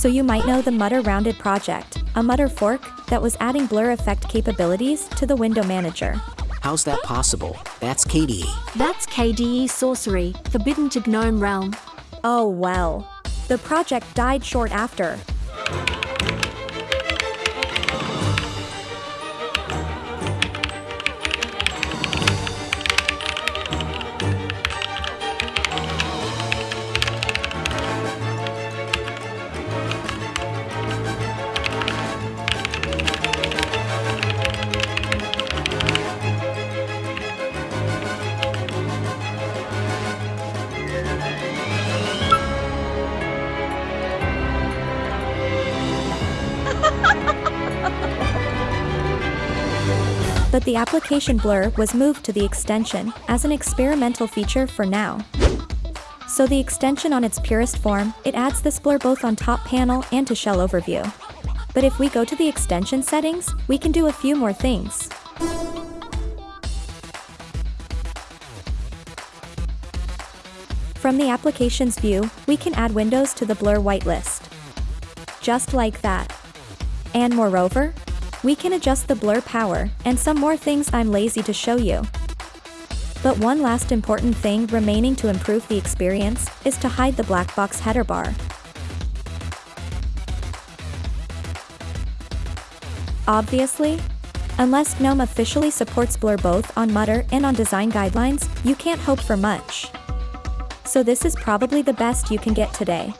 So you might know the Mutter Rounded project, a Mutter fork that was adding blur effect capabilities to the window manager. How's that possible? That's KDE. That's KDE Sorcery, forbidden to GNOME Realm. Oh well. The project died short after. But the application blur was moved to the extension as an experimental feature for now. So the extension on its purest form, it adds this blur both on top panel and to shell overview. But if we go to the extension settings, we can do a few more things. From the applications view, we can add windows to the blur whitelist. Just like that. And moreover, we can adjust the blur power, and some more things I'm lazy to show you. But one last important thing remaining to improve the experience is to hide the black box header bar. Obviously, unless GNOME officially supports Blur both on Mutter and on design guidelines, you can't hope for much. So this is probably the best you can get today.